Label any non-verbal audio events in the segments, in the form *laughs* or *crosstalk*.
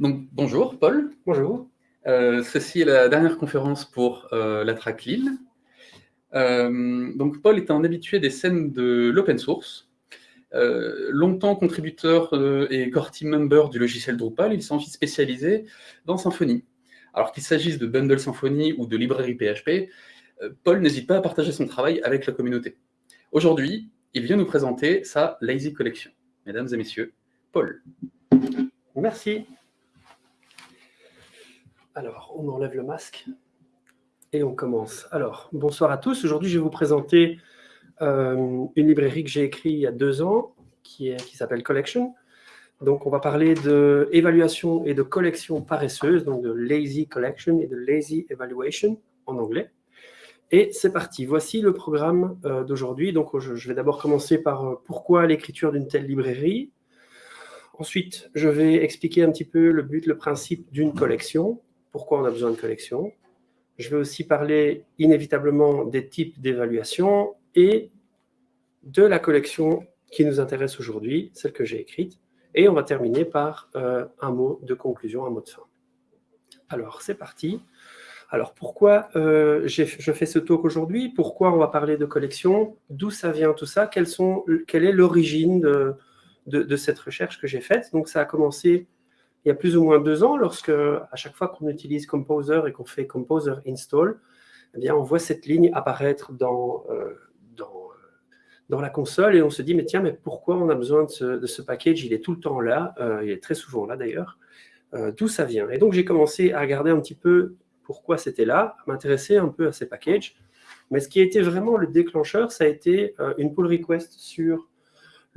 Donc, bonjour Paul. Bonjour. Euh, ceci est la dernière conférence pour euh, la track Lille. Euh, donc, Paul est un habitué des scènes de l'open source. longtemps contributeur et core team member du logiciel Drupal, il s'est ensuite spécialisé dans Symfony. Alors qu'il s'agisse de bundle Symfony ou de librairie PHP, Paul n'hésite pas à partager son travail avec la communauté. Aujourd'hui, il vient nous présenter sa Lazy Collection. Mesdames et messieurs, Paul. Merci. Alors, on enlève le masque et on commence. Alors, bonsoir à tous. Aujourd'hui, je vais vous présenter euh, une librairie que j'ai écrite il y a deux ans, qui, s'appelle Collection. Donc, on va parler d'évaluation et de collection paresseuse, donc de Lazy Collection et de Lazy Evaluation en anglais. Et c'est parti. Voici le programme euh, d'aujourd'hui. Donc, je, je vais d'abord commencer par euh, pourquoi l'écriture d'une telle librairie. Ensuite, je vais expliquer un petit peu le but, le principe d'une collection pourquoi on a besoin de collection. Je vais aussi parler inévitablement des types d'évaluation et de la collection qui nous intéresse aujourd'hui, celle que j'ai écrite. Et on va terminer par euh, un mot de conclusion, un mot de fin. Alors, c'est parti. Alors, pourquoi euh, je fais ce talk aujourd'hui? Pourquoi on va parler de collection? D'où ça vient tout ça? Quelle est l'origine de, cette recherche que j'ai faite? Donc, ça a commencé il y a plus ou moins deux ans, lorsque à chaque fois qu'on utilise Composer et qu'on fait Composer install, eh bien, on voit cette ligne apparaître dans, euh, euh, dans, la console et on se dit, mais tiens, mais pourquoi on a besoin de ce, package? Il est tout le temps là, euh, il est très souvent là d'ailleurs. D'où ça vient? Et donc, j'ai commencé à regarder un petit peu pourquoi c'était là, à m'intéresser un peu à ces packages. Mais ce qui a été vraiment le déclencheur, ça a été une pull request sur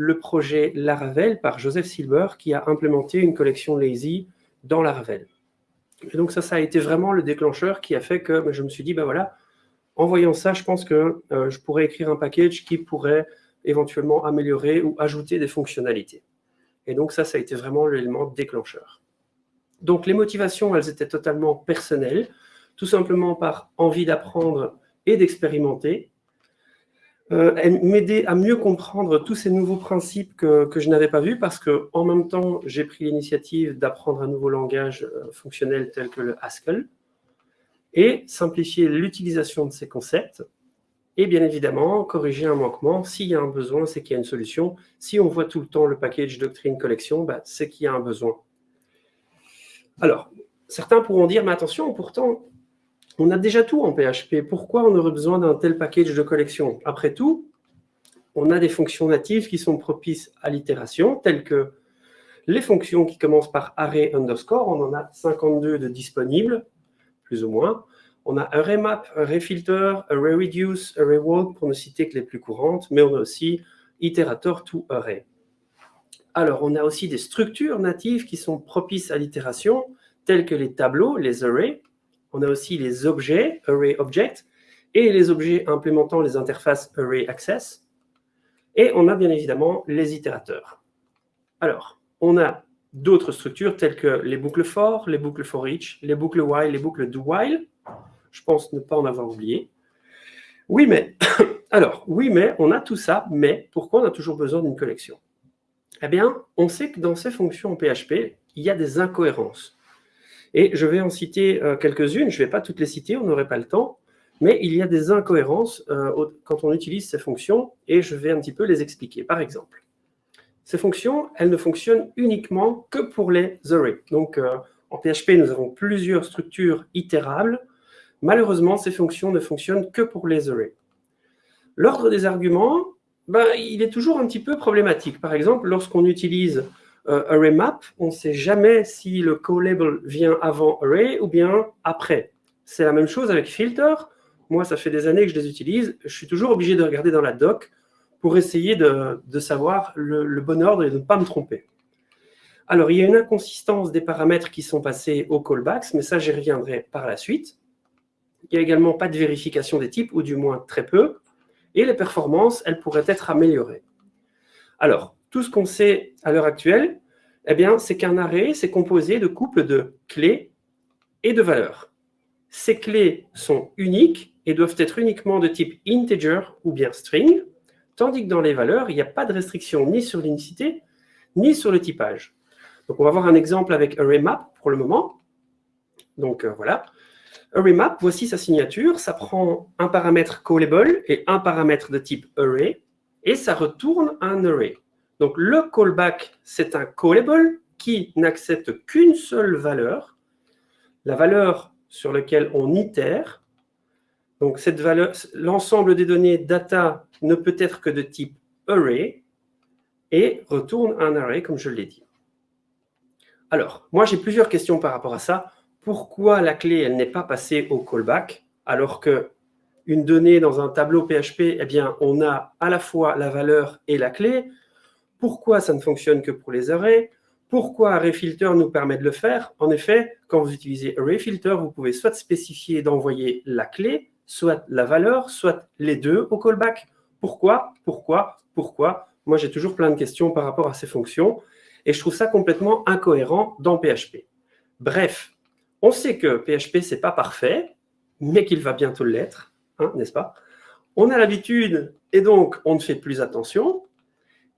le projet Laravel par Joseph Silver qui a implémenté une collection Lazy dans Laravel. Et donc ça, ça a été vraiment le déclencheur qui a fait que ben, je me suis dit, ben voilà, en voyant ça, je pense que euh, je pourrais écrire un package qui pourrait éventuellement améliorer ou ajouter des fonctionnalités. Et donc ça, ça a été vraiment l'élément déclencheur. Donc les motivations, elles étaient totalement personnelles, tout simplement par envie d'apprendre et d'expérimenter, euh, m'aider à mieux comprendre tous ces nouveaux principes que, je n'avais pas vus parce que en même temps, j'ai pris l'initiative d'apprendre un nouveau langage euh, fonctionnel tel que le Haskell et simplifier l'utilisation de ces concepts et bien évidemment corriger un manquement. S'il y a un besoin, c'est qu'il y a une solution. Si on voit tout le temps le package doctrine collection, bah, c'est qu'il y a un besoin. Alors, certains pourront dire, mais attention, pourtant, on a déjà tout en PHP. Pourquoi on aurait besoin d'un tel package de collection? Après tout, on a des fonctions natives qui sont propices à l'itération, telles que les fonctions qui commencent par array underscore. On en a 52 de disponibles, plus ou moins. On a array_map, array_filter, array_reduce, array_walk, pour ne citer que les plus courantes, mais on a aussi iterator to array. Alors, on a aussi des structures natives qui sont propices à l'itération, telles que les tableaux, les arrays, on a aussi les objets, Array Object, et les objets implémentant les interfaces Array Access. Et on a bien évidemment les itérateurs. Alors, on a d'autres structures telles que les boucles for, les boucles for each, les boucles while, les boucles do while. Je pense ne pas en avoir oublié. Oui, mais, *coughs* alors, oui, mais, on a tout ça, mais pourquoi on a toujours besoin d'une collection? Eh bien, on sait que dans ces fonctions en PHP, il y a des incohérences. Et je vais en citer euh, quelques-unes, je ne vais pas toutes les citer, on n'aurait pas le temps, mais il y a des incohérences euh, quand on utilise ces fonctions, et je vais un petit peu les expliquer. Par exemple, ces fonctions, elles ne fonctionnent uniquement que pour les arrays. Donc, euh, en PHP, nous avons plusieurs structures itérables. Malheureusement, ces fonctions ne fonctionnent que pour les arrays. L'ordre des arguments, ben, il est toujours un petit peu problématique. Par exemple, lorsqu'on utilise array map, on ne sait jamais si le co-label vient avant array ou bien après. C'est la même chose avec filter. Moi, ça fait des années que je les utilise. Je suis toujours obligé de regarder dans la doc pour essayer de, savoir le, bon ordre et de ne pas me tromper. Alors, il y a une inconsistance des paramètres qui sont passés au callbacks, mais ça, j'y reviendrai par la suite. Il n'y a également pas de vérification des types, ou du moins très peu. Et les performances, elles pourraient être améliorées. Alors, tout ce qu'on sait à l'heure actuelle, eh c'est qu'un array, c'est composé de couples de clés et de valeurs. Ces clés sont uniques et doivent être uniquement de type integer ou bien string, tandis que dans les valeurs, il n'y a pas de restriction ni sur l'unicité, ni sur le typage. Donc, on va voir un exemple avec ArrayMap pour le moment. Donc, euh, voilà. ArrayMap, voici sa signature. Ça prend un paramètre callable et un paramètre de type array, et ça retourne un array. Donc, le callback, c'est un callable qui n'accepte qu'une seule valeur, la valeur sur laquelle on itère. Donc, l'ensemble des données data ne peut être que de type array et retourne un array, comme je l'ai dit. Alors, moi, j'ai plusieurs questions par rapport à ça pourquoi la clé elle n'est pas passée au callback, alors que une donnée dans un tableau PHP, eh bien, on a à la fois la valeur et la clé. Pourquoi ça ne fonctionne que pour les arrays Pourquoi ArrayFilter nous permet de le faire? En effet, quand vous utilisez ArrayFilter, vous pouvez soit spécifier d'envoyer la clé, soit la valeur, soit les deux au callback. Pourquoi? Pourquoi? Pourquoi? Moi, j'ai toujours plein de questions par rapport à ces fonctions et je trouve ça complètement incohérent dans PHP. Bref, on sait que PHP, ce n'est pas parfait, mais qu'il va bientôt l'être, hein, n'est-ce pas? On a l'habitude, et donc on ne fait plus attention,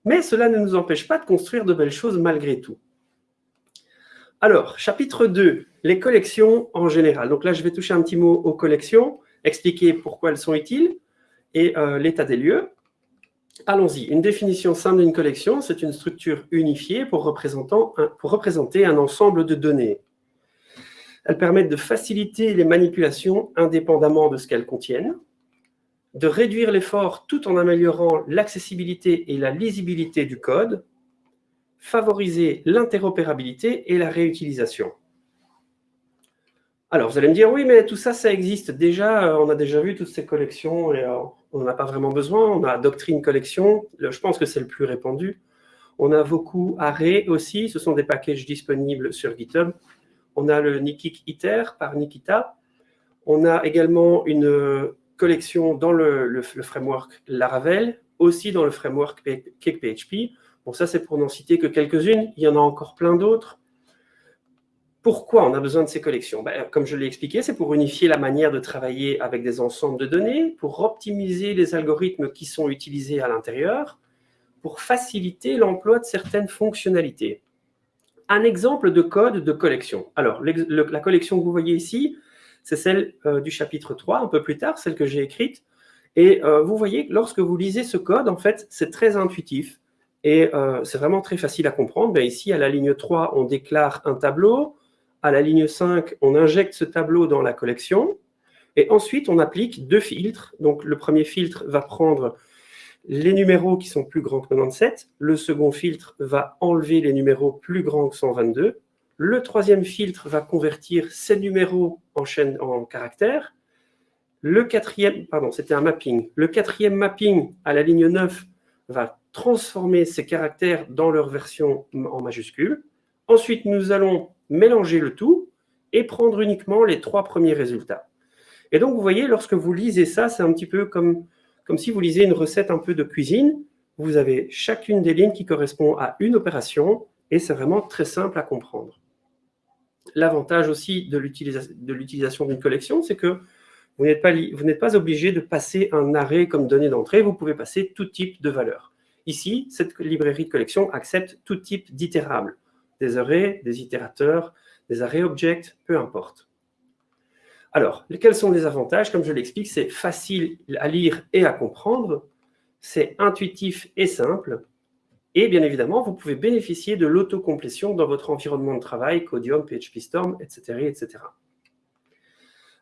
mais cela ne nous empêche pas de construire de belles choses malgré tout. Alors, chapitre 2, les collections en général. Donc là, je vais toucher un petit mot aux collections, expliquer pourquoi elles sont utiles et euh, l'état des lieux. Allons-y. Une définition simple d'une collection, c'est une structure unifiée pour, pour représenter un ensemble de données. Elles permettent de faciliter les manipulations indépendamment de ce qu'elles contiennent, de réduire l'effort tout en améliorant l'accessibilité et la lisibilité du code, favoriser l'interopérabilité et la réutilisation. Alors, vous allez me dire, oui, mais tout ça, ça existe déjà, euh, on a déjà vu toutes ces collections et euh, on n'en a pas vraiment besoin. On a Doctrine Collection, je pense que c'est le plus répandu. On a beaucoup Array aussi, ce sont des packages disponibles sur GitHub. On a le Nikik ITER par Nikita. On a également une dans le, framework Laravel, aussi dans le framework CakePHP. Bon, ça, c'est pour n'en citer que quelques-unes. Il y en a encore plein d'autres. Pourquoi on a besoin de ces collections? Ben, Comme je l'ai expliqué, c'est pour unifier la manière de travailler avec des ensembles de données, pour optimiser les algorithmes qui sont utilisés à l'intérieur, pour faciliter l'emploi de certaines fonctionnalités un exemple de code de collection. Alors, la collection que vous voyez ici, c'est celle euh, du chapitre 3, un peu plus tard, celle que j'ai écrite. Et euh, vous voyez que lorsque vous lisez ce code, en fait, c'est très intuitif et euh, c'est vraiment très facile à comprendre. Ben, ici, à la ligne 3, on déclare un tableau. À la ligne 5, on injecte ce tableau dans la collection. Et ensuite, on applique deux filtres. Donc, le premier filtre va prendre les numéros qui sont plus grands que 97. Le second filtre va enlever les numéros plus grands que 122. Le troisième filtre va convertir ces numéros en chaîne en caractères. Le quatrième, pardon, c'était un mapping. Le quatrième mapping à la ligne 9 va transformer ces caractères dans leur version en majuscule. Ensuite, nous allons mélanger le tout et prendre uniquement les trois premiers résultats. Et donc, vous voyez, lorsque vous lisez ça, c'est un petit peu comme comme si vous lisez une recette un peu de cuisine. Vous avez chacune des lignes qui correspond à une opération et c'est vraiment très simple à comprendre. L'avantage aussi de l'utilisation d'une collection, c'est que vous n'êtes pas, obligé de passer un arrêt comme donnée d'entrée, vous pouvez passer tout type de valeur. Ici, cette librairie de collection accepte tout type d'itérables, des arrays, des itérateurs, des arrays objects, peu importe. Alors, quels sont les avantages? Comme je l'explique, c'est facile à lire et à comprendre, c'est intuitif et simple, et bien évidemment, vous pouvez bénéficier de l'autocomplétion dans votre environnement de travail, Codium, PHP Storm, etc. etc.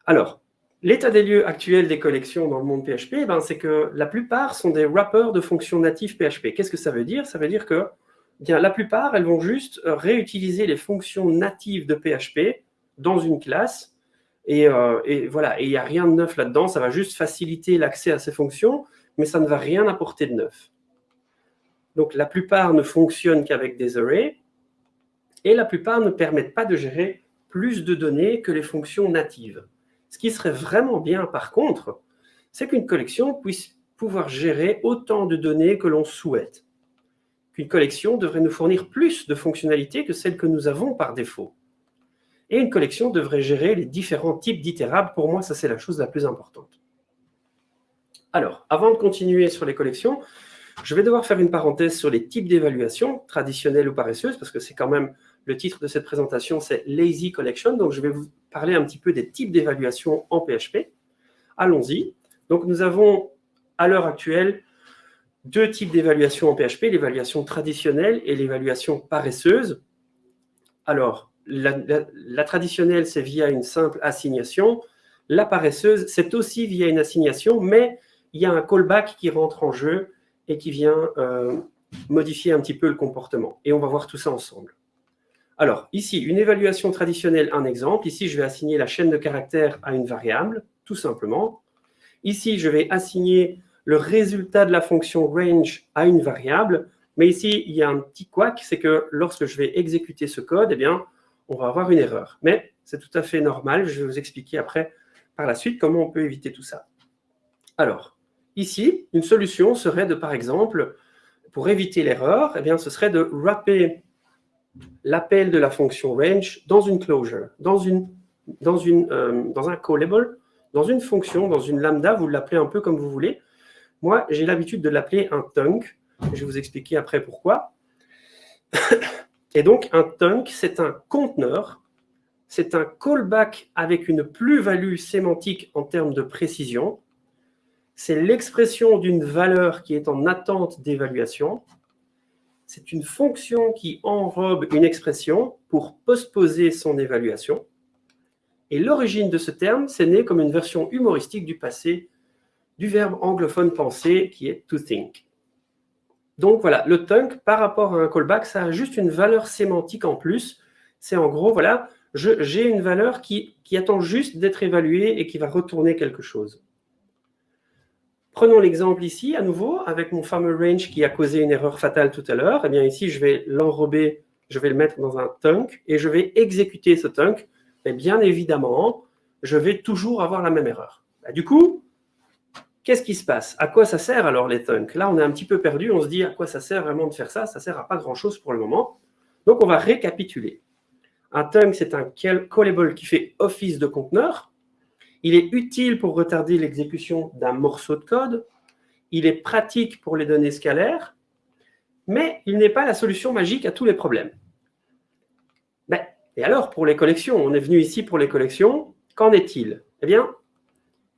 Alors, l'état des lieux actuel des collections dans le monde PHP, eh ben, c'est que la plupart sont des wrappers de fonctions natives PHP. Qu'est-ce que ça veut dire? Ça veut dire que bien, la plupart, elles vont juste réutiliser les fonctions natives de PHP dans une classe euh, et, voilà, et il n'y a rien de neuf là-dedans, ça va juste faciliter l'accès à ces fonctions, mais ça ne va rien apporter de neuf. Donc la plupart ne fonctionnent qu'avec des arrays, et la plupart ne permettent pas de gérer plus de données que les fonctions natives. Ce qui serait vraiment bien par contre, c'est qu'une collection puisse pouvoir gérer autant de données que l'on souhaite. Qu'une collection devrait nous fournir plus de fonctionnalités que celles que nous avons par défaut. Et une collection devrait gérer les différents types d'itérables. Pour moi, ça, c'est la chose la plus importante. Alors, avant de continuer sur les collections, je vais devoir faire une parenthèse sur les types d'évaluation, traditionnelles ou paresseuses, parce que c'est quand même Le titre de cette présentation, c'est Lazy Collection. Donc, je vais vous parler un petit peu des types d'évaluation en PHP. Allons-y. Donc, nous avons à l'heure actuelle deux types d'évaluation en PHP, l'évaluation traditionnelle et l'évaluation paresseuse. Alors, la, traditionnelle, c'est via une simple assignation. La paresseuse, c'est aussi via une assignation, mais il y a un callback qui rentre en jeu et qui vient euh, modifier un petit peu le comportement. Et on va voir tout ça ensemble. Alors, ici, une évaluation traditionnelle, un exemple. Ici, je vais assigner la chaîne de caractères à une variable, tout simplement. Ici, je vais assigner le résultat de la fonction range à une variable. Mais ici, il y a un petit couac, c'est que lorsque je vais exécuter ce code, eh bien, on va avoir une erreur. Mais c'est tout à fait normal. Je vais vous expliquer après, par la suite, comment on peut éviter tout ça. Alors, ici, une solution serait de, par exemple, pour éviter l'erreur, eh ce serait de wrapper l'appel de la fonction range dans une closure, dans, une, dans, euh, dans un callable, dans une fonction, dans une lambda, vous l'appelez un peu comme vous voulez. Moi, j'ai l'habitude de l'appeler un tunk. Je vais vous expliquer après pourquoi. Et donc, un tunk, c'est un conteneur, c'est un callback avec une plus-value sémantique en termes de précision. C'est l'expression d'une valeur qui est en attente d'évaluation. C'est une fonction qui enrobe une expression pour postposer son évaluation. Et l'origine de ce terme, c'est né comme une version humoristique du passé du verbe anglophone penser qui est to think. Donc voilà, le tunk par rapport à un callback, ça a juste une valeur sémantique en plus. C'est en gros, voilà, j'ai une valeur qui, qui attend juste d'être évaluée et qui va retourner quelque chose. Prenons l'exemple ici, à nouveau, avec mon fameux range qui a causé une erreur fatale tout à l'heure. Eh bien ici, je vais l'enrober, je vais le mettre dans un tunk et je vais exécuter ce tunk. Et bien évidemment, je vais toujours avoir la même erreur. Bah, du coup, Qu'est-ce qui se passe? À quoi ça sert alors les tunks? Là, on est un petit peu perdu, on se dit à quoi ça sert vraiment de faire ça? Ça sert à pas grand-chose pour le moment. Donc, on va récapituler. Un tunk, c'est un callable qui fait office de conteneur. Il est utile pour retarder l'exécution d'un morceau de code. Il est pratique pour les données scalaires. Mais il n'est pas la solution magique à tous les problèmes. Ben, et alors, pour les collections, on est venu ici pour les collections. Qu'en est-il? Eh bien,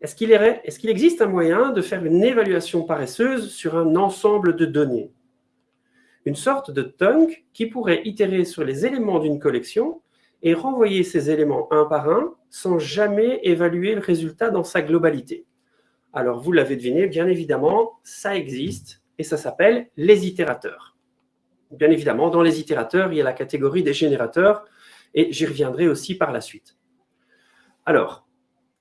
est-ce qu'il existe un moyen de faire une évaluation paresseuse sur un ensemble de données? Une sorte de tunk qui pourrait itérer sur les éléments d'une collection et renvoyer ces éléments un par un sans jamais évaluer le résultat dans sa globalité. Alors, vous l'avez deviné, bien évidemment, ça existe et ça s'appelle les itérateurs. Bien évidemment, dans les itérateurs, il y a la catégorie des générateurs et j'y reviendrai aussi par la suite. Alors,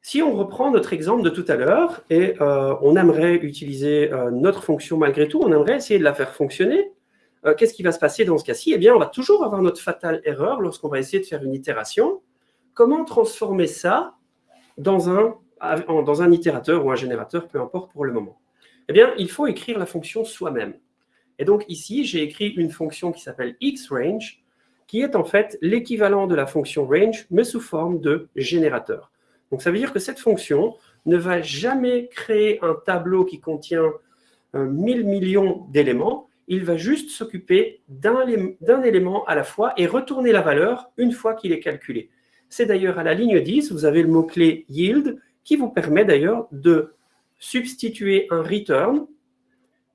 si on reprend notre exemple de tout à l'heure et euh, on aimerait utiliser euh, notre fonction malgré tout, on aimerait essayer de la faire fonctionner, euh, qu'est-ce qui va se passer dans ce cas-ci? Eh bien, on va toujours avoir notre fatale erreur lorsqu'on va essayer de faire une itération. Comment transformer ça dans un, dans un itérateur ou un générateur, peu importe pour le moment? Eh bien, il faut écrire la fonction soi-même. Et donc ici, j'ai écrit une fonction qui s'appelle xRange, qui est en fait l'équivalent de la fonction range, mais sous forme de générateur. Donc, ça veut dire que cette fonction ne va jamais créer un tableau qui contient 1000 euh, millions d'éléments. Il va juste s'occuper d'un élément à la fois et retourner la valeur une fois qu'il est calculé. C'est d'ailleurs à la ligne 10, vous avez le mot-clé yield qui vous permet d'ailleurs de substituer un return.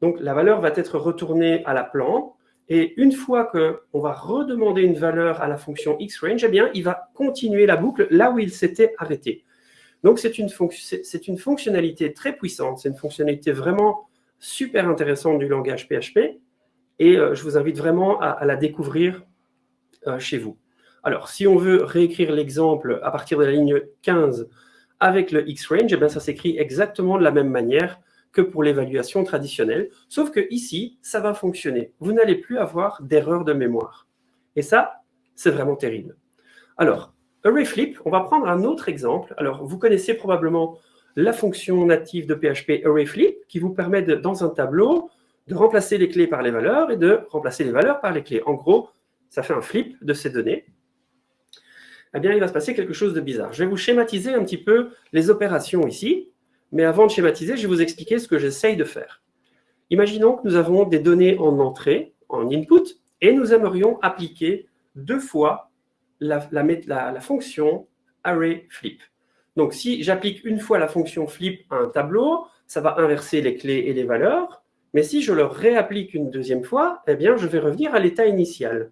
Donc, la valeur va être retournée à la plan. Et une fois qu'on va redemander une valeur à la fonction xRange, eh bien, il va continuer la boucle là où il s'était arrêté. Donc, c'est une, une, fonctionnalité très puissante, c'est une fonctionnalité vraiment super intéressante du langage PHP, et euh, je vous invite vraiment à, la découvrir euh, chez vous. Alors, si on veut réécrire l'exemple à partir de la ligne 15 avec le xRange, eh bien, ça s'écrit exactement de la même manière que pour l'évaluation traditionnelle, sauf que ici, ça va fonctionner. Vous n'allez plus avoir d'erreur de mémoire. Et ça, c'est vraiment terrible. Alors, ArrayFlip, on va prendre un autre exemple. Alors, vous connaissez probablement la fonction native de PHP ArrayFlip qui vous permet, dans un tableau, de remplacer les clés par les valeurs et de remplacer les valeurs par les clés. En gros, ça fait un flip de ces données. Eh bien, il va se passer quelque chose de bizarre. Je vais vous schématiser un petit peu les opérations ici, mais avant de schématiser, je vais vous expliquer ce que j'essaye de faire. Imaginons que nous avons des données en entrée, en input, et nous aimerions appliquer deux fois la, la fonction arrayFlip. Donc, si j'applique une fois la fonction flip à un tableau, ça va inverser les clés et les valeurs. Mais si je le réapplique une deuxième fois, eh bien, je vais revenir à l'état initial.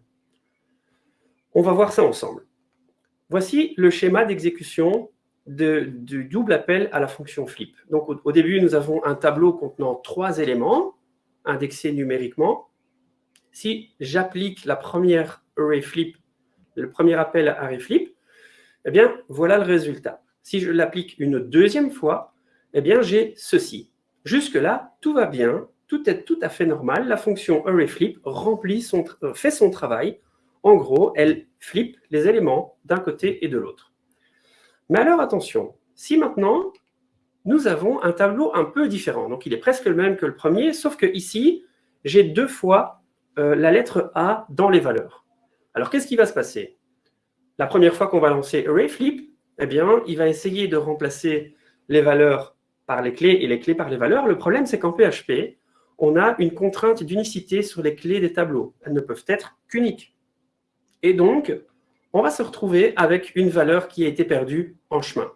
On va voir ça ensemble. Voici le schéma d'exécution du double appel à la fonction flip. Donc, au, début, nous avons un tableau contenant trois éléments indexés numériquement. Si j'applique la première flip, le premier appel à array flip, eh bien, voilà le résultat. Si je l'applique une deuxième fois, eh bien, j'ai ceci. Jusque-là, tout va bien, tout est tout à fait normal. La fonction arrayFlip remplit son, euh, fait son travail. En gros, elle flippe les éléments d'un côté et de l'autre. Mais alors, attention, si maintenant, nous avons un tableau un peu différent, donc il est presque le même que le premier, sauf que ici, j'ai deux fois euh, la lettre A dans les valeurs. Alors, qu'est-ce qui va se passer? La première fois qu'on va lancer arrayFlip, eh bien, il va essayer de remplacer les valeurs par les clés et les clés par les valeurs. Le problème, c'est qu'en PHP, on a une contrainte d'unicité sur les clés des tableaux. Elles ne peuvent être qu'uniques. Et donc, on va se retrouver avec une valeur qui a été perdue en chemin.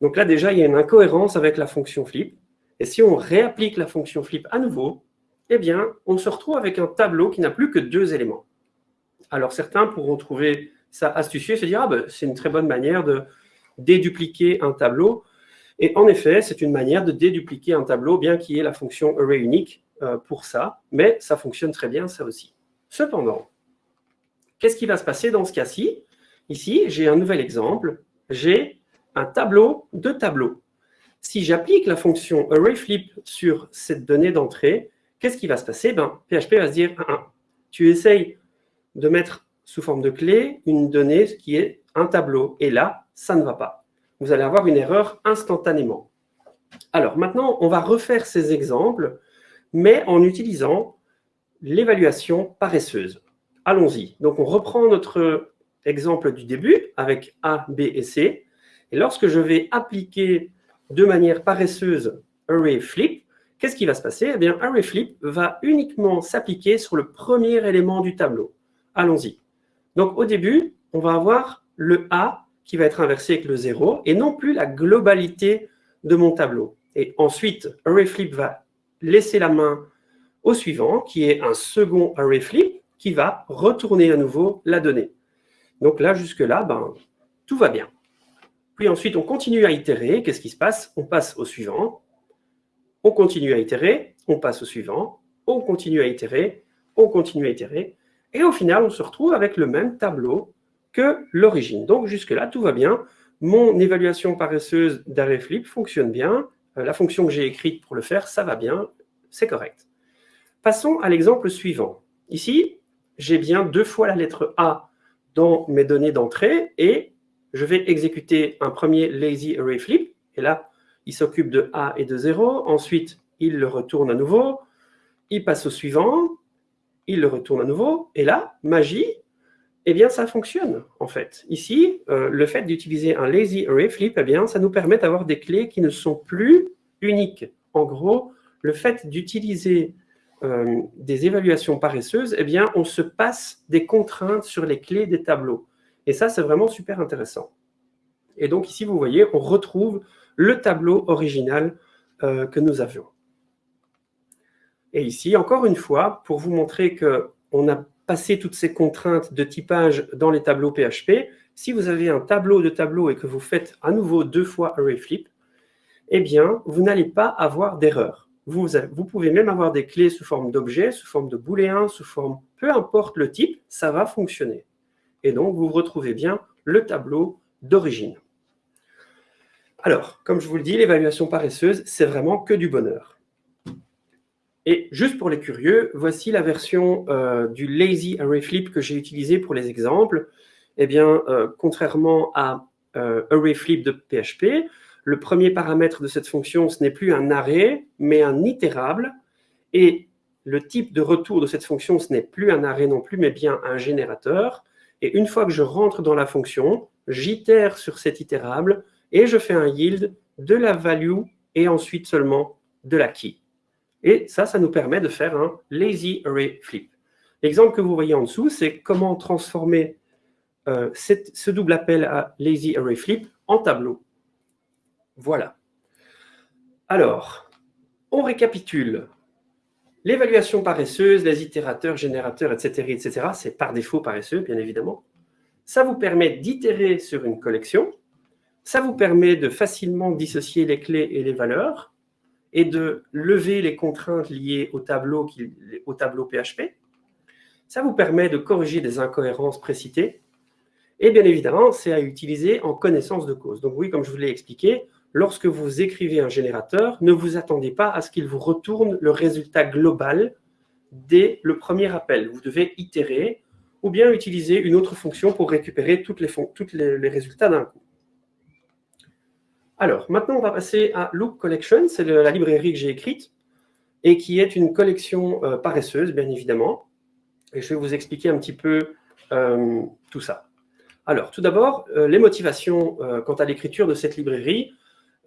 Donc là, déjà, il y a une incohérence avec la fonction flip. Et si on réapplique la fonction flip à nouveau, eh bien, on se retrouve avec un tableau qui n'a plus que deux éléments. Alors, certains pourront trouver ça astucieux se dire, ah ben, c'est une très bonne manière de dédupliquer un tableau. Et en effet, c'est une manière de dédupliquer un tableau, bien qu'il y ait la fonction array unique euh, pour ça, mais ça fonctionne très bien, ça aussi. Cependant, qu'est-ce qui va se passer dans ce cas-ci? Ici, j'ai un nouvel exemple. J'ai un tableau de tableaux. Si j'applique la fonction arrayFlip sur cette donnée d'entrée, qu'est-ce qui va se passer? Ben, PHP va se dire, tu essayes de mettre sous forme de clé une donnée qui est un tableau. Et là, ça ne va pas vous allez avoir une erreur instantanément. Alors maintenant, on va refaire ces exemples, mais en utilisant l'évaluation paresseuse. Allons-y. Donc on reprend notre exemple du début avec A, B et C. Et lorsque je vais appliquer de manière paresseuse ArrayFlip, qu'est-ce qui va se passer? Eh bien, ArrayFlip va uniquement s'appliquer sur le premier élément du tableau. Allons-y. Donc au début, on va avoir le A qui va être inversé avec le 0, et non plus la globalité de mon tableau. Et ensuite, ArrayFlip va laisser la main au suivant, qui est un second ArrayFlip, qui va retourner à nouveau la donnée. Donc là, jusque-là, ben, tout va bien. Puis ensuite, on continue à itérer. Qu'est-ce qui se passe? On passe au suivant. On continue à itérer. On passe au suivant. On continue à itérer. On continue à itérer. Et au final, on se retrouve avec le même tableau que l'origine. Donc jusque-là, tout va bien. Mon évaluation paresseuse d'ArrayFlip fonctionne bien. Euh, la fonction que j'ai écrite pour le faire, ça va bien, c'est correct. Passons à l'exemple suivant. Ici, j'ai bien deux fois la lettre A dans mes données d'entrée et je vais exécuter un premier lazy array flip. Et là, il s'occupe de A et de 0. Ensuite, il le retourne à nouveau. Il passe au suivant. Il le retourne à nouveau. Et là, magie, eh bien, ça fonctionne, en fait. Ici, euh, le fait d'utiliser un lazy array flip, eh bien, ça nous permet d'avoir des clés qui ne sont plus uniques. En gros, le fait d'utiliser euh, des évaluations paresseuses, eh bien, on se passe des contraintes sur les clés des tableaux. Et ça, c'est vraiment super intéressant. Et donc, ici, vous voyez, on retrouve le tableau original euh, que nous avions. Et ici, encore une fois, pour vous montrer qu'on a passer toutes ces contraintes de typage dans les tableaux PHP, si vous avez un tableau de tableaux et que vous faites à nouveau deux fois ArrayFlip, eh bien, vous n'allez pas avoir d'erreur. Vous, vous, pouvez même avoir des clés sous forme d'objets, sous forme de booléens, sous forme, peu importe le type, ça va fonctionner. Et donc, vous retrouvez bien le tableau d'origine. Alors, comme je vous le dis, l'évaluation paresseuse, c'est vraiment que du bonheur. Et juste pour les curieux, voici la version euh, du lazy array flip que j'ai utilisé pour les exemples. Eh bien, euh, contrairement à euh, array flip de PHP, le premier paramètre de cette fonction, ce n'est plus un array, mais un itérable. Et le type de retour de cette fonction, ce n'est plus un array non plus, mais bien un générateur. Et une fois que je rentre dans la fonction, j'itère sur cet itérable et je fais un yield de la value et ensuite seulement de la key. Et ça, ça nous permet de faire un lazy array flip. L'exemple que vous voyez en dessous, c'est comment transformer euh, ce double appel à lazy array flip en tableau. Voilà. Alors, on récapitule. L'évaluation paresseuse, les itérateurs, générateurs, etc., etc., c'est par défaut paresseux, bien évidemment. Ça vous permet d'itérer sur une collection. Ça vous permet de facilement dissocier les clés et les valeurs et de lever les contraintes liées au tableau, au tableau PHP. Ça vous permet de corriger des incohérences précitées et bien évidemment, c'est à utiliser en connaissance de cause. Donc oui, comme je vous l'ai expliqué, lorsque vous écrivez un générateur, ne vous attendez pas à ce qu'il vous retourne le résultat global dès le premier appel. Vous devez itérer ou bien utiliser une autre fonction pour récupérer toutes les, résultats d'un coup. Alors, maintenant, on va passer à Loop Collection. C'est la librairie que j'ai écrite et qui est une collection euh, paresseuse, bien évidemment. Et je vais vous expliquer un petit peu euh, tout ça. Alors, tout d'abord, euh, les motivations quant à l'écriture de cette librairie,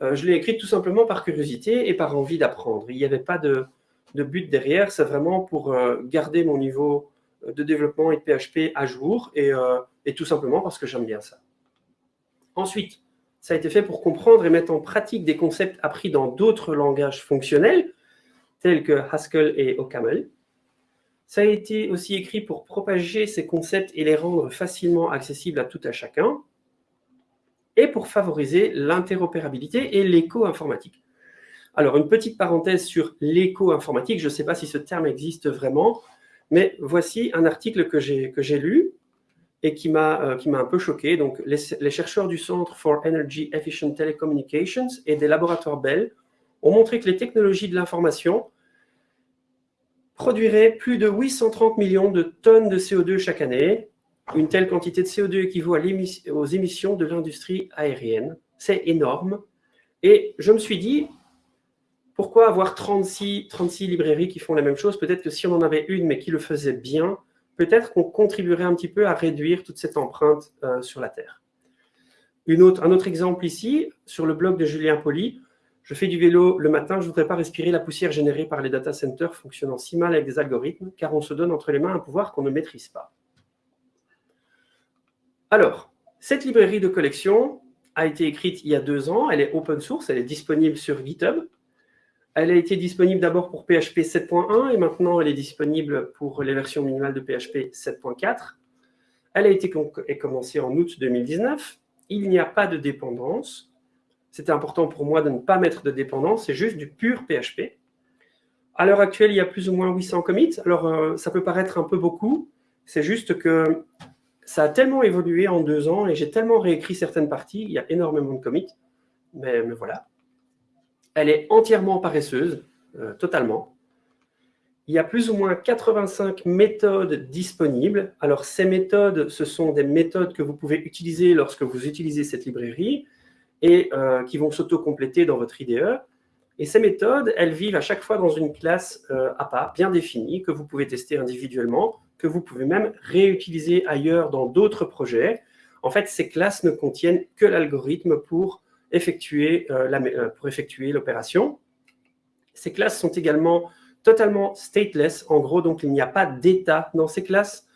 je l'ai écrite tout simplement par curiosité et par envie d'apprendre. Il n'y avait pas de, but derrière, c'est vraiment pour garder mon niveau de développement et de PHP à jour et tout simplement parce que j'aime bien ça. Ensuite, ça a été fait pour comprendre et mettre en pratique des concepts appris dans d'autres langages fonctionnels, tels que Haskell et OCaml. Ça a été aussi écrit pour propager ces concepts et les rendre facilement accessibles à tout à chacun, et pour favoriser l'interopérabilité et l'éco-informatique. Alors, une petite parenthèse sur l'éco-informatique, je ne sais pas si ce terme existe vraiment, mais voici un article que j'ai lu et qui m'a euh, un peu choqué. Donc, les, chercheurs du Centre for Energy Efficient Telecommunications et des laboratoires Bell ont montré que les technologies de l'information produirait plus de 830 millions de tonnes de CO2 chaque année. Une telle quantité de CO2 équivaut aux émissions de l'industrie aérienne. C'est énorme. Et je me suis dit, pourquoi avoir 36, 36 librairies qui font la même chose? Peut-être que si on en avait une, mais qui le faisait bien, peut-être qu'on contribuerait un petit peu à réduire toute cette empreinte euh, sur la Terre. Un autre exemple ici, sur le blog de Julien Poli, je fais du vélo le matin, je ne voudrais pas respirer la poussière générée par les data centers fonctionnant si mal avec des algorithmes, car on se donne entre les mains un pouvoir qu'on ne maîtrise pas. Alors, cette librairie de collection a été écrite il y a deux ans, elle est open source, elle est disponible sur GitHub. Elle a été disponible d'abord pour PHP 7.1 et maintenant elle est disponible pour les versions minimales de PHP 7.4. Elle a été commencée en août 2019. Il n'y a pas de dépendance c'était important pour moi de ne pas mettre de dépendance, c'est juste du pur PHP. À l'heure actuelle, il y a plus ou moins 800 commits. Alors, euh, ça peut paraître un peu beaucoup. C'est juste que ça a tellement évolué en deux ans et j'ai tellement réécrit certaines parties. Il y a énormément de commits. Mais, voilà. Elle est entièrement paresseuse, euh, totalement. Il y a plus ou moins 85 méthodes disponibles. Alors, ces méthodes, ce sont des méthodes que vous pouvez utiliser lorsque vous utilisez cette librairie et euh, qui vont s'auto-compléter dans votre IDE. Et ces méthodes, elles vivent à chaque fois dans une classe euh, bien définie, que vous pouvez tester individuellement, que vous pouvez même réutiliser ailleurs dans d'autres projets. En fait, ces classes ne contiennent que l'algorithme pour effectuer euh, pour effectuer l'opération. Ces classes sont également totalement stateless. En gros, donc, il n'y a pas d'état dans ces classes.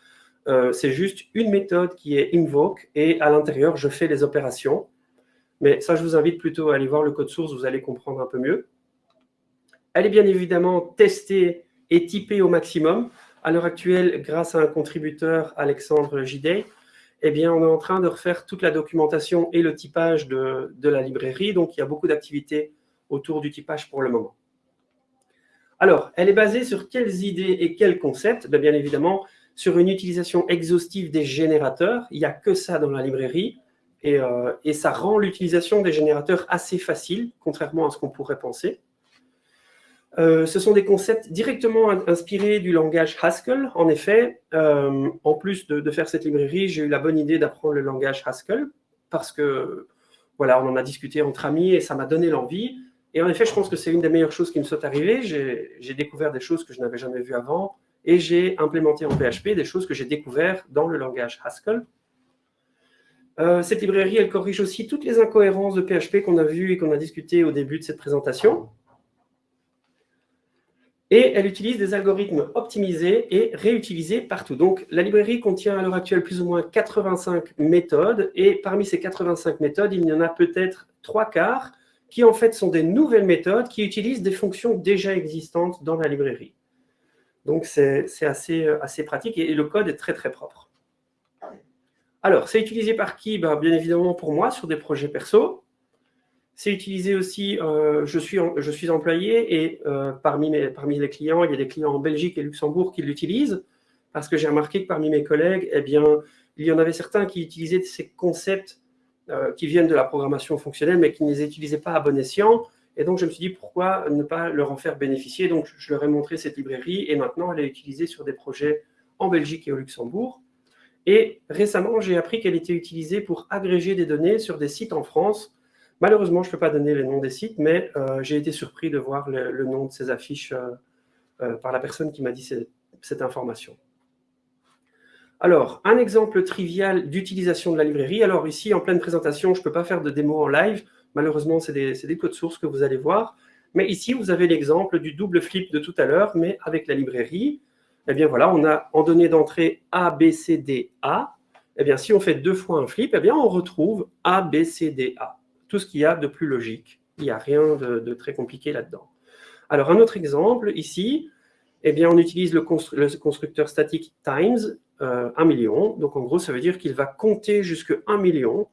C'est juste une méthode qui est invoke et à l'intérieur, je fais les opérations. Mais ça, je vous invite plutôt à aller voir le code source, vous allez comprendre un peu mieux. Elle est bien évidemment testée et typée au maximum. À l'heure actuelle, grâce à un contributeur, Alexandre Gidet, eh bien, on est en train de refaire toute la documentation et le typage de, la librairie. Donc, il y a beaucoup d'activités autour du typage pour le moment. Alors, elle est basée sur quelles idées et quels concepts? Ben, Bien évidemment, sur une utilisation exhaustive des générateurs. Il n'y a que ça dans la librairie. Euh, et, ça rend l'utilisation des générateurs assez facile, contrairement à ce qu'on pourrait penser. Euh, ce sont des concepts directement inspirés du langage Haskell. En effet, euh, en plus de, faire cette librairie, j'ai eu la bonne idée d'apprendre le langage Haskell parce que, voilà, on en a discuté entre amis et ça m'a donné l'envie. Et en effet, je pense que c'est une des meilleures choses qui me sont arrivées. J'ai découvert des choses que je n'avais jamais vues avant et j'ai implémenté en PHP des choses que j'ai découvertes dans le langage Haskell. Euh, cette librairie, elle corrige aussi toutes les incohérences de PHP qu'on a vues et qu'on a discuté au début de cette présentation. Et elle utilise des algorithmes optimisés et réutilisés partout. Donc, la librairie contient à l'heure actuelle plus ou moins 85 méthodes. Et parmi ces 85 méthodes, il y en a peut-être trois quarts qui en fait sont des nouvelles méthodes qui utilisent des fonctions déjà existantes dans la librairie. Donc, c'est assez, assez pratique et le code est très, très propre. Alors, c'est utilisé par qui? Ben, Bien évidemment pour moi, sur des projets perso. C'est utilisé aussi, euh, je, suis, je employé et euh, parmi, mes, les clients, il y a des clients en Belgique et Luxembourg qui l'utilisent parce que j'ai remarqué que parmi mes collègues, eh bien, il y en avait certains qui utilisaient ces concepts euh, qui viennent de la programmation fonctionnelle mais qui ne les utilisaient pas à bon escient. Et donc, je me suis dit, pourquoi ne pas leur en faire bénéficier? Donc, je leur ai montré cette librairie et maintenant, elle est utilisée sur des projets en Belgique et au Luxembourg. Et récemment, j'ai appris qu'elle était utilisée pour agréger des données sur des sites en France Malheureusement, je ne peux pas donner les noms des sites, mais euh, j'ai été surpris de voir le, nom de ces affiches euh, euh, par la personne qui m'a dit cette, information. Alors, un exemple trivial d'utilisation de la librairie. Alors ici, en pleine présentation, je ne peux pas faire de démo en live. Malheureusement, c'est des, des codes sources que vous allez voir. Mais ici, vous avez l'exemple du double flip de tout à l'heure, mais avec la librairie. Eh bien voilà, on a en données d'entrée A, B, C, D, A. Eh bien, si on fait deux fois un flip, eh bien, on retrouve A, B, C, D, A tout ce qu'il y a de plus logique. Il n'y a rien de, très compliqué là-dedans. Alors, un autre exemple, ici, eh bien, on utilise le, constructeur statique times euh, 1 million. Donc, en gros, ça veut dire qu'il va compter jusqu'à 1 million.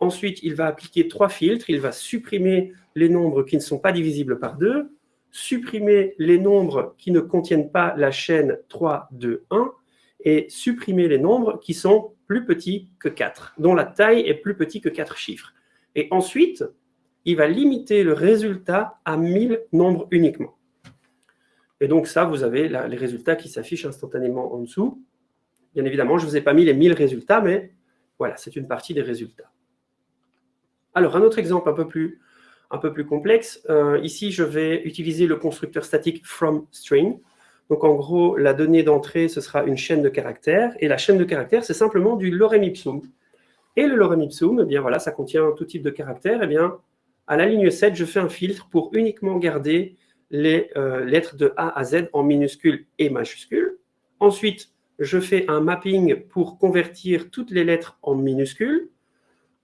Ensuite, il va appliquer trois filtres. Il va supprimer les nombres qui ne sont pas divisibles par 2, supprimer les nombres qui ne contiennent pas la chaîne 3, 2, 1, et supprimer les nombres qui sont plus petits que 4, dont la taille est plus petite que 4 chiffres. Et ensuite, il va limiter le résultat à 1000 nombres uniquement. Et donc ça, vous avez les résultats qui s'affichent instantanément en dessous. Bien évidemment, je ne vous ai pas mis les 1000 résultats, mais voilà, c'est une partie des résultats. Alors, un autre exemple un peu plus, un peu plus complexe. Euh, ici, je vais utiliser le constructeur statique FromString. Donc, en gros, la donnée d'entrée, ce sera une chaîne de caractères. Et la chaîne de caractères, c'est simplement du lorem ipsum. Et le lorem ipsum, eh bien voilà, ça contient tout type de caractères. Eh bien, à la ligne 7, je fais un filtre pour uniquement garder les euh, lettres de A à Z en minuscules et majuscules. Ensuite, je fais un mapping pour convertir toutes les lettres en minuscules.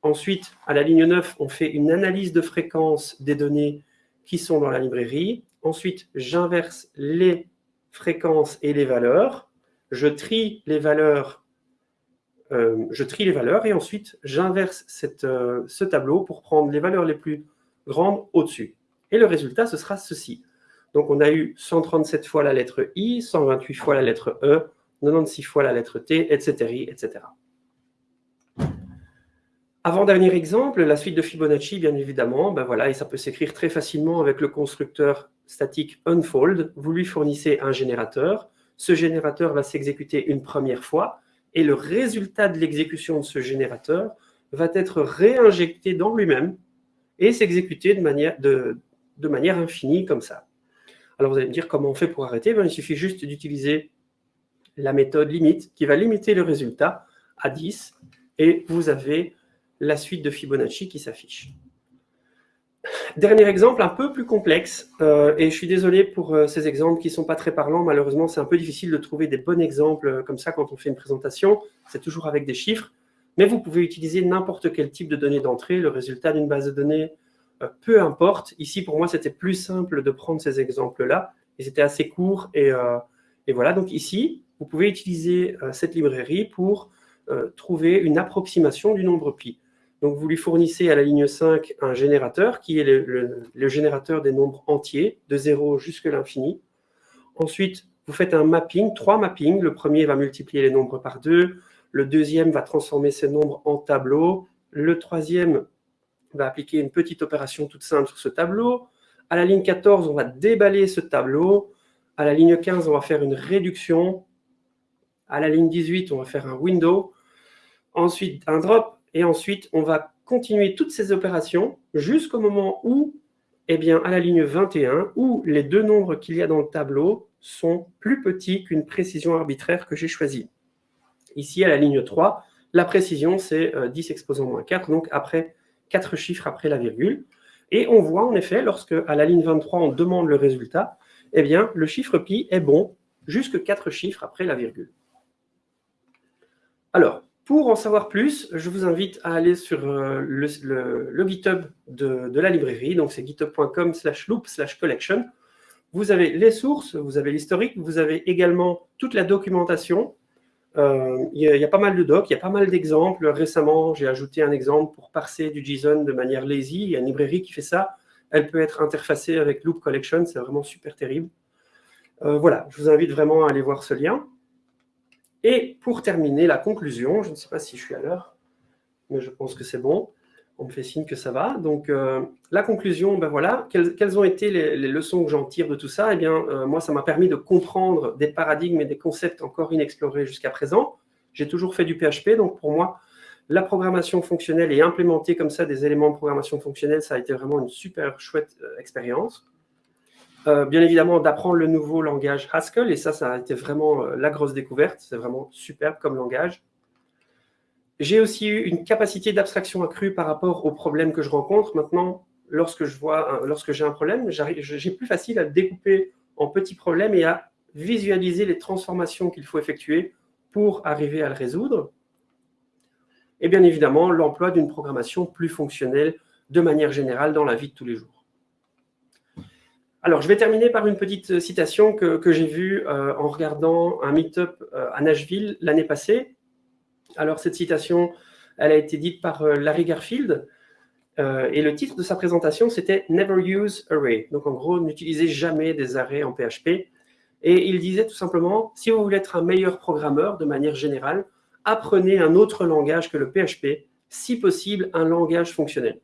Ensuite, à la ligne 9, on fait une analyse de fréquence des données qui sont dans la librairie. Ensuite, j'inverse les fréquences et les valeurs. Je trie les valeurs euh, je trie les valeurs et ensuite j'inverse euh, ce tableau pour prendre les valeurs les plus grandes au-dessus. Et le résultat, ce sera ceci. Donc on a eu 137 fois la lettre I, 128 fois la lettre E, 96 fois la lettre T, etc. Avant-dernier exemple, la suite de Fibonacci, bien évidemment, ben voilà, et ça peut s'écrire très facilement avec le constructeur statique unfold. Vous lui fournissez un générateur. Ce générateur va s'exécuter une première fois et le résultat de l'exécution de ce générateur va être réinjecté dans lui-même et s'exécuter de manière, infinie comme ça. Alors vous allez me dire comment on fait pour arrêter? Ben, Il suffit juste d'utiliser la méthode limite qui va limiter le résultat à 10 et vous avez la suite de Fibonacci qui s'affiche. Dernier exemple un peu plus complexe, euh, et je suis désolé pour euh, ces exemples qui ne sont pas très parlants, malheureusement c'est un peu difficile de trouver des bons exemples euh, comme ça quand on fait une présentation, c'est toujours avec des chiffres, mais vous pouvez utiliser n'importe quel type de données d'entrée, le résultat d'une base de données, peu importe. Ici pour moi c'était plus simple de prendre ces exemples-là, et c'était assez court, et, et, voilà, donc ici vous pouvez utiliser cette librairie pour trouver une approximation du nombre pi. Donc, vous lui fournissez à la ligne 5 un générateur qui est le, générateur des nombres entiers, de 0 jusqu'à l'infini. Ensuite, vous faites un mapping, trois mappings. Le premier va multiplier les nombres par 2. Le deuxième va transformer ces nombres en tableau. Le troisième va appliquer une petite opération toute simple sur ce tableau. À la ligne 14, on va déballer ce tableau. À la ligne 15, on va faire une réduction. À la ligne 18, on va faire un window. Ensuite, un drop. Et ensuite, on va continuer toutes ces opérations jusqu'au moment où, eh bien, à la ligne 21, où les deux nombres qu'il y a dans le tableau sont plus petits qu'une précision arbitraire que j'ai choisie. Ici, à la ligne 3, la précision, c'est 10 euh, exposant moins 4, donc après 4 chiffres après la virgule. Et on voit en effet, lorsque à la ligne 23, on demande le résultat, eh bien, le chiffre pi est bon jusque 4 chiffres après la virgule. Alors, pour en savoir plus, je vous invite à aller sur euh, le, GitHub de, la librairie. Donc, c'est github.com slash loop slash collection. Vous avez les sources, vous avez l'historique, vous avez également toute la documentation. Euh, il y, a pas mal de docs, il y a pas mal d'exemples. Récemment, j'ai ajouté un exemple pour parser du JSON de manière lazy. Il y a une librairie qui fait ça. Elle peut être interfacée avec Loop Collection, c'est vraiment super terrible. Euh, voilà, je vous invite vraiment à aller voir ce lien. Et pour terminer, la conclusion, je ne sais pas si je suis à l'heure, mais je pense que c'est bon. On me fait signe que ça va. Donc, euh, la conclusion, ben voilà, quelles, ont été les, leçons que j'en tire de tout ça? Eh bien, euh, moi, ça m'a permis de comprendre des paradigmes et des concepts encore inexplorés jusqu'à présent. J'ai toujours fait du PHP, donc pour moi, la programmation fonctionnelle et implémenter comme ça des éléments de programmation fonctionnelle, ça a été vraiment une super chouette expérience. Euh, bien évidemment, d'apprendre le nouveau langage Haskell, et ça, ça a été vraiment euh, la grosse découverte. C'est vraiment superbe comme langage. J'ai aussi eu une capacité d'abstraction accrue par rapport aux problèmes que je rencontre. Maintenant, lorsque je vois, lorsque j'ai un problème, j'ai plus facile à découper en petits problèmes et à visualiser les transformations qu'il faut effectuer pour arriver à le résoudre. Et bien évidemment, l'emploi d'une programmation plus fonctionnelle de manière générale dans la vie de tous les jours. Alors, je vais terminer par une petite euh, citation que, j'ai vue euh, en regardant un meet-up euh, à Nashville l'année passée. Alors, cette citation, elle a été dite par Larry Garfield, et le titre de sa présentation, c'était « Never use array ». Donc, en gros, n'utilisez jamais des arrays en PHP. Et il disait tout simplement, si vous voulez être un meilleur programmeur de manière générale, apprenez un autre langage que le PHP, si possible un langage fonctionnel.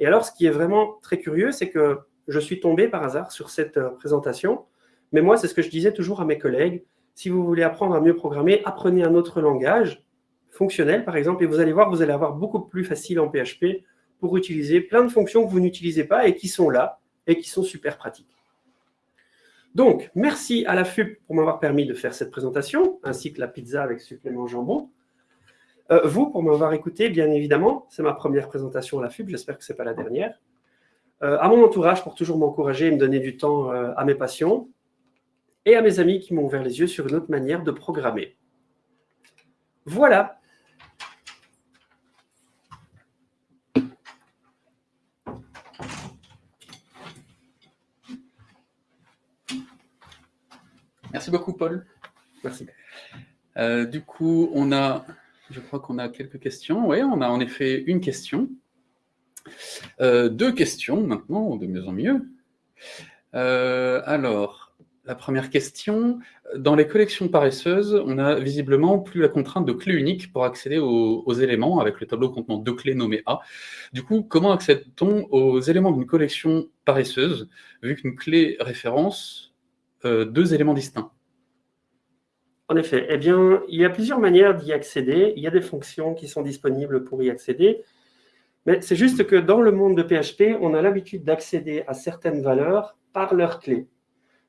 Et alors, ce qui est vraiment très curieux, c'est que je suis tombé par hasard sur cette euh, présentation. Mais moi, c'est ce que je disais toujours à mes collègues. Si vous voulez apprendre à mieux programmer, apprenez un autre langage, fonctionnel par exemple, et vous allez voir, vous allez avoir beaucoup plus facile en PHP pour utiliser plein de fonctions que vous n'utilisez pas et qui sont là et qui sont super pratiques. Donc, merci à la FUP pour m'avoir permis de faire cette présentation, ainsi que la pizza avec supplément jambon. Euh, vous, pour m'avoir écouté, bien évidemment, c'est ma première présentation à la FUP, j'espère que ce n'est pas la dernière. Euh, à mon entourage pour toujours m'encourager et me donner du temps euh, à mes passions, et à mes amis qui m'ont ouvert les yeux sur une autre manière de programmer. Voilà. Merci beaucoup, Paul. Merci. Euh, du coup, on a, je crois qu'on a quelques questions. Oui, on a en effet une question. Euh, deux questions maintenant, de mieux en mieux. Euh, alors, la première question, dans les collections paresseuses, on a visiblement plus la contrainte de clé unique pour accéder aux, éléments avec le tableau contenant deux clés nommées A. Du coup, comment accède-t-on aux éléments d'une collection paresseuse, vu qu'une clé référence euh, deux éléments distincts? En effet, eh bien, il y a plusieurs manières d'y accéder. Il y a des fonctions qui sont disponibles pour y accéder. Mais c'est juste que dans le monde de PHP, on a l'habitude d'accéder à certaines valeurs par leur clé.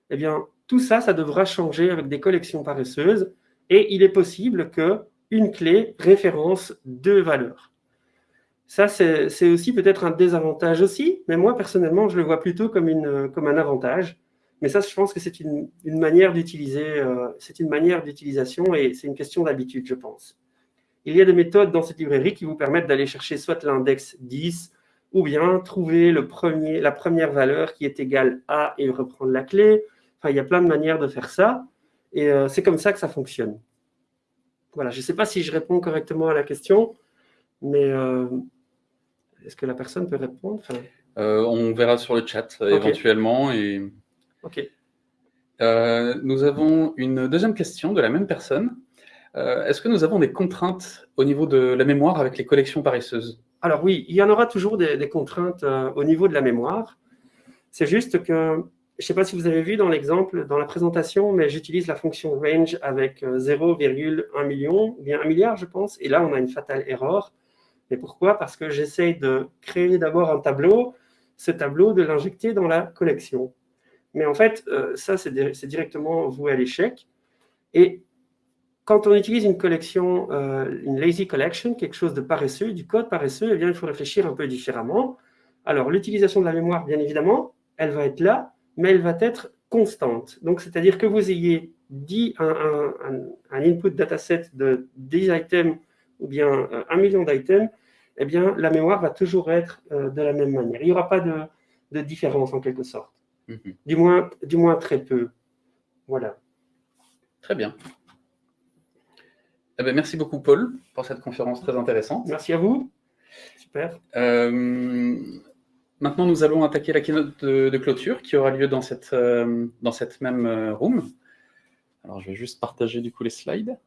Eh bien, tout ça, ça devra changer avec des collections paresseuses et il est possible qu'une clé référence deux valeurs. Ça, c'est aussi peut-être un désavantage aussi, mais moi, personnellement, je le vois plutôt comme un avantage. Mais ça, je pense que c'est une, manière d'utiliser, euh, c'est une manière d'utilisation et c'est une question d'habitude, je pense. Il y a des méthodes dans cette librairie qui vous permettent d'aller chercher soit l'index 10, ou bien trouver le premier, la première valeur qui est égale à et reprendre la clé. Enfin, il y a plein de manières de faire ça. Et euh, c'est comme ça que ça fonctionne. Voilà, je ne sais pas si je réponds correctement à la question, mais euh, est-ce que la personne peut répondre? Euh, On verra sur le chat éventuellement. Et... Ok. nous avons une deuxième question de la même personne. Euh, est-ce que nous avons des contraintes au niveau de la mémoire avec les collections paresseuses? Alors oui, il y en aura toujours des, contraintes euh, au niveau de la mémoire. C'est juste que, je ne sais pas si vous avez vu dans l'exemple, dans la présentation, mais j'utilise la fonction range avec 0,1 euh, million, bien 1 milliard je pense, et là on a une fatale erreur. Mais pourquoi? Parce que j'essaye de créer d'abord un tableau, ce tableau de l'injecter dans la collection. Mais en fait, ça c'est directement voué à l'échec. Et quand on utilise une collection, euh, une lazy collection, quelque chose de paresseux, du code paresseux, eh bien, il faut réfléchir un peu différemment. Alors, l'utilisation de la mémoire, bien évidemment, elle va être là, mais elle va être constante. Donc, c'est-à-dire que vous ayez dit un, input dataset de 10 items ou bien euh, un million d'items, eh bien, la mémoire va toujours être euh, de la même manière. Il n'y aura pas de, différence en quelque sorte. Mhm. du, moins, du moins très peu. Voilà. Très bien. Eh bien, merci beaucoup, Paul, pour cette conférence très intéressante. Merci à vous. Super. Euh, maintenant, nous allons attaquer la keynote de, clôture qui aura lieu dans cette, dans cette même room. Alors, je vais juste partager du coup les slides.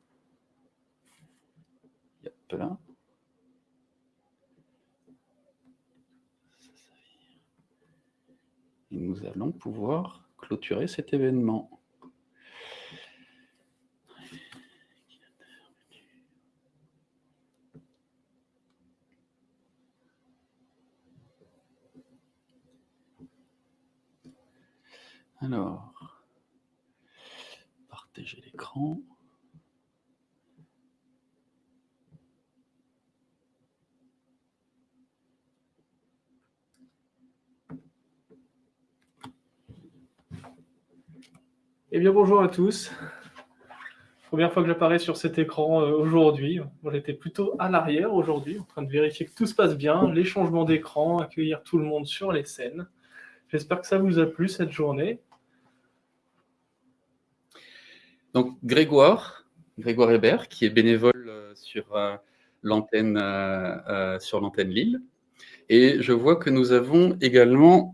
là. Et nous allons pouvoir clôturer cet événement. Alors, partager l'écran. Eh bien, bonjour à tous. Première fois que j'apparais sur cet écran euh, aujourd'hui. J'étais plutôt à l'arrière aujourd'hui, en train de vérifier que tout se passe bien, les changements d'écran, accueillir tout le monde sur les scènes. J'espère que ça vous a plu cette journée. Donc Grégoire, Grégoire Hébert, qui est bénévole euh, sur euh, l'antenne euh, sur l'antenne Lille. Et je vois que nous avons également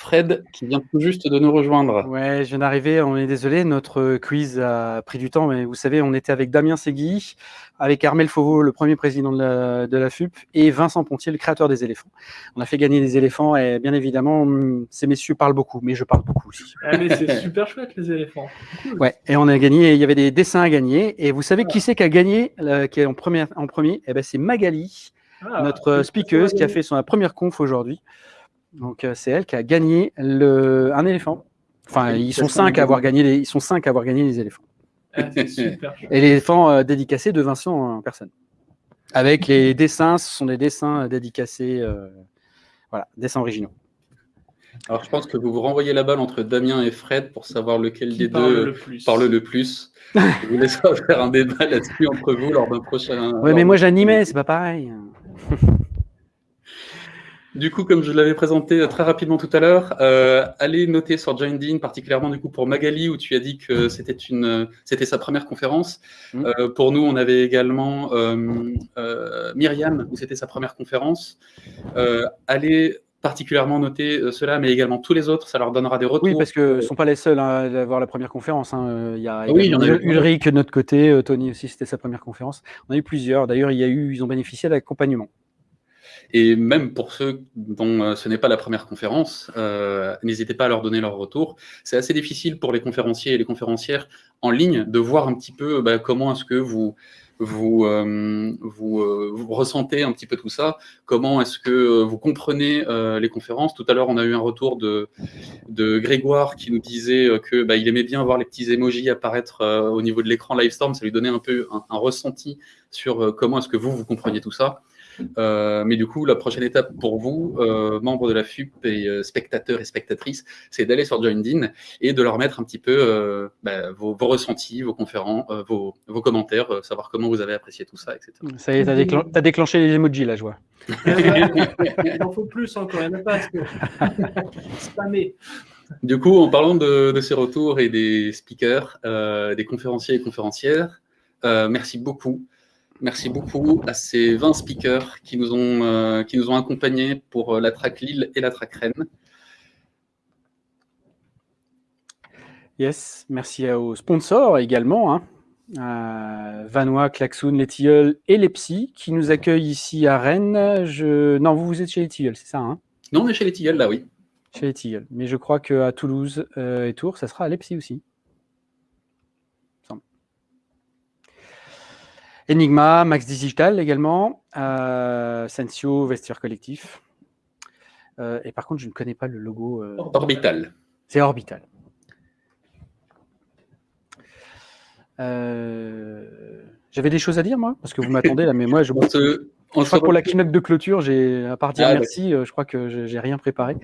Fred qui vient tout juste de nous rejoindre. Ouais, je viens d'arriver, on est désolé, notre quiz a pris du temps, mais vous savez, on était avec Damien Segui, avec Armel Fauveau, le premier président de la, de la, FUP, et Vincent Pontier, le créateur des éléphants. On a fait gagner des éléphants, et bien évidemment, ces messieurs parlent beaucoup, mais je parle beaucoup aussi. Ah, mais c'est super chouette, les éléphants. Ouais, et on a gagné, il y avait des dessins à gagner, et vous savez qui c'est qui a gagné, qui est en, première, en premier? Eh ben, c'est Magali, ah, notre speakeuse, qui a fait son première conf aujourd'hui. Donc euh, c'est elle qui a gagné le, un éléphant. Enfin, ils sont, cinq à avoir gagné les, ils sont cinq à avoir gagné les éléphants. Ah, super. *laughs* Et l'éléphant euh, dédicacé de Vincent en personne. Avec les dessins, ce sont des dessins dédicacés, euh, voilà, dessins originaux. Alors je pense que vous vous renvoyez la balle entre Damien et Fred pour savoir lequel des deux parle le plus. je vous laisse *laughs* faire un débat là-dessus entre vous lors d'un prochain. Oui, mais moi j'animais, c'est pas pareil. *laughs* Du coup, comme je l'avais présenté très rapidement tout à l'heure, euh, allez noter sur Joined particulièrement du coup pour Magali, où tu as dit que c'était une, c'était sa première conférence. Mm. Euh, pour nous, on avait également euh, Myriam, où c'était sa première conférence. Allez particulièrement noter cela, mais également tous les autres, ça leur donnera des retours. Oui, parce que ce ne sont pas les seuls à avoir la première conférence. Hein. Il y a, oui, il y en a Ulrich de notre côté, Tony aussi, c'était sa première conférence. On a eu plusieurs. D'ailleurs, il y a eu, ils ont bénéficié d'accompagnement. Et même pour ceux dont euh, ce n'est pas la première conférence, euh, n'hésitez pas à leur donner leur retour. C'est assez difficile pour les conférenciers et les conférencières en ligne de voir un petit peu bah, comment est-ce que vous vous, euh, vous, ressentez un petit peu tout ça, comment est-ce que vous comprenez les conférences? Tout à l'heure, on a eu un retour de, de Grégoire qui nous disait que bah, il aimait bien voir les petits emojis apparaître au niveau de l'écran Livestorm, ça lui donnait un peu un, un ressenti sur comment est-ce que vous, vous compreniez tout ça. Euh, mais du coup, la prochaine étape pour vous, euh, membres de la FUP et euh, spectateurs et spectatrices, c'est d'aller sur JoinedIn et de leur mettre un petit peu bah, vos, ressentis, vos conférences, vos, commentaires, savoir comment vous avez apprécié tout ça, etc. Ça y est, tu as, déclenché les emojis, la joie. *laughs* il en faut plus encore, il n'y en a pas. *laughs* Du coup, en parlant de, de, ces retours et des speakers, des conférenciers et conférencières, merci beaucoup Merci beaucoup à ces 20 speakers qui nous ont, euh, qui nous ont accompagnés pour euh, la track Lille et la track Rennes. Yes, merci aux sponsors également, hein. Vanois, Klaxoon, les Tilleuls et les Psy qui nous accueillent ici à Rennes. Je... Non, vous, vous êtes chez les Tilleuls, c'est ça hein? Non, on est chez les Tilleuls, là, oui. Chez les Tilleuls. Mais je crois qu'à Toulouse euh, et Tours, ça sera à l'EPSI aussi. Enigma, Max Digital également, euh, Sensio, Vestiaire Collectif. Euh, et par contre, je ne connais pas le logo. Euh, Orbital. C'est Orbital. J'avais des choses à dire, moi? Parce que vous m'attendez là, mais moi, je... *laughs* Pour te, je crois que pour la keynote de clôture, j'ai à part dire ah, merci, je crois que j'ai rien préparé.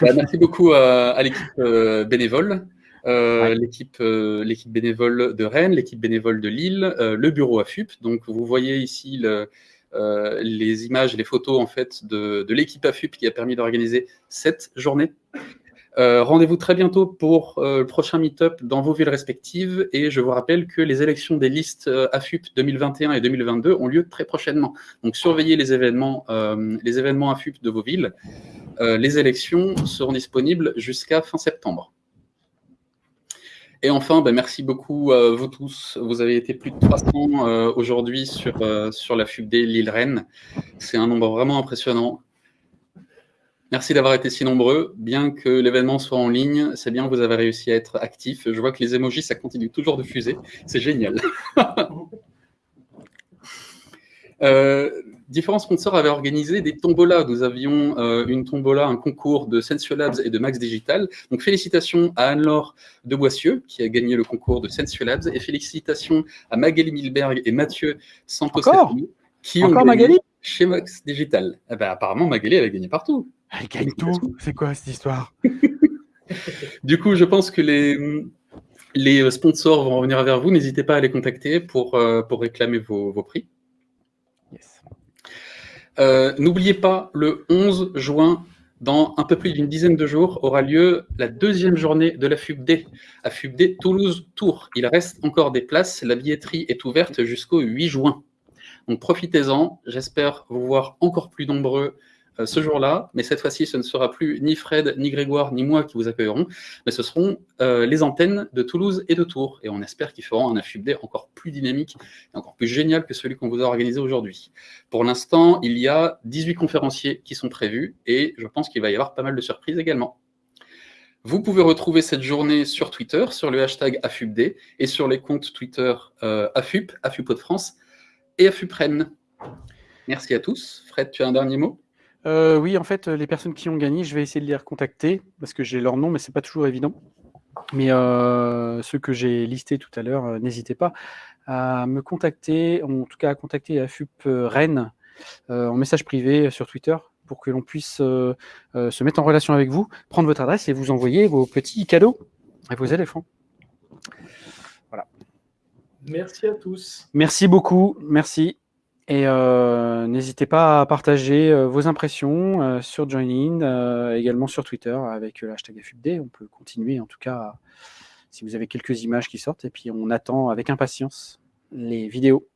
Bah, merci beaucoup à, l'équipe bénévole. L'équipe l'équipe bénévole de Rennes, l'équipe bénévole de Lille, le bureau AFUP. Donc vous voyez ici le, euh, les images, les photos en fait de, l'équipe AFUP qui a permis d'organiser cette journée. Euh, rendez-vous très bientôt pour euh, le prochain meet-up dans vos villes respectives et je vous rappelle que les élections des listes AFUP 2021 et 2022 ont lieu très prochainement. Donc surveillez les événements, les événements AFUP de vos villes. les élections seront disponibles jusqu'à fin septembre. Et enfin, ben, merci beaucoup à vous tous. Vous avez été plus de 300 euh, aujourd'hui sur, euh, sur la FUBD Lille-Rennes. C'est un nombre vraiment impressionnant. Merci d'avoir été si nombreux. Bien que l'événement soit en ligne, c'est bien que vous avez réussi à être actif. Je vois que les emojis, ça continue toujours de fuser. C'est génial. *laughs* euh, différents sponsors avaient organisé des tombolas. Nous avions euh, une tombola, un concours de Sensio Labs et de Max Digital. Donc félicitations à Anne-Laure de Boissieu qui a gagné le concours de Sensio Labs et félicitations à Magali Milberg et Mathieu Santos qui ont gagné chez Max Digital. Eh ben, apparemment, Magali, elle a gagné partout. Elle gagne tout. C'est quoi cette histoire? *laughs* Du coup, je pense que les, les sponsors vont revenir vers vous. N'hésitez pas à les contacter pour, euh, pour réclamer vos, vos prix. Euh, n'oubliez pas, le 11 juin, dans un peu plus d'une dizaine de jours, aura lieu la deuxième journée de la FUBD, à FUBD Toulouse-Tours. Il reste encore des places, la billetterie est ouverte jusqu'au 8 juin. Donc profitez-en, j'espère vous voir encore plus nombreux ce jour-là, mais cette fois-ci, ce ne sera plus ni Fred, ni Grégoire, ni moi qui vous accueillerons, mais ce seront euh, les antennes de Toulouse et de Tours. Et on espère qu'ils feront un AFUBD encore plus dynamique et encore plus génial que celui qu'on vous a organisé aujourd'hui. Pour l'instant, il y a 18 conférenciers qui sont prévus et je pense qu'il va y avoir pas mal de surprises également. Vous pouvez retrouver cette journée sur Twitter, sur le hashtag AFUBD et sur les comptes Twitter euh, AFUP, AFUPO de France et AFUPREN. Merci à tous. Fred, tu as un dernier mot? Euh, oui, en fait, les personnes qui ont gagné, je vais essayer de les recontacter parce que j'ai leur nom, mais c'est pas toujours évident. Mais euh, ceux que j'ai listés tout à l'heure, euh, n'hésitez pas à me contacter, en tout cas à contacter FUP Rennes en message privé sur Twitter pour que l'on puisse se mettre en relation avec vous, prendre votre adresse et vous envoyer vos petits cadeaux et vos éléphants. Voilà. Merci à tous. Merci beaucoup. Merci. Et euh, n'hésitez pas à partager euh, vos impressions euh, sur Joinin, également sur Twitter avec le hashtag FUBD. On peut continuer en tout cas si vous avez quelques images qui sortent. Et puis on attend avec impatience les vidéos.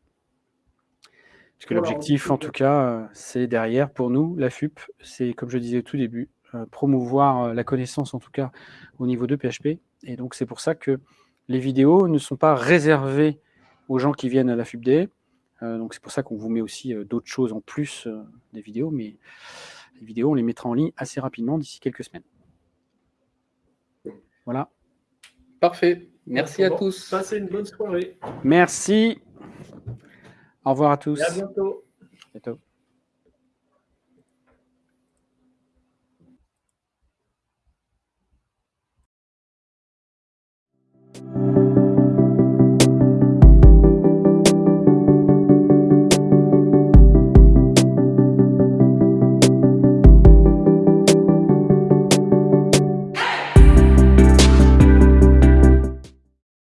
Parce que l'objectif en tout cas, c'est derrière pour nous, la FUP, c'est comme je disais au tout début, promouvoir la connaissance en tout cas au niveau de PHP. Et donc c'est pour ça que les vidéos ne sont pas réservées aux gens qui viennent à la FUBD, euh, donc c'est pour ça qu'on vous met aussi euh, d'autres choses en plus euh, des vidéos, mais les vidéos, on les mettra en ligne assez rapidement d'ici quelques semaines. Voilà. Parfait. Merci à tous. Passez une bonne soirée. Merci. Au revoir à tous. à bientôt. bientôt.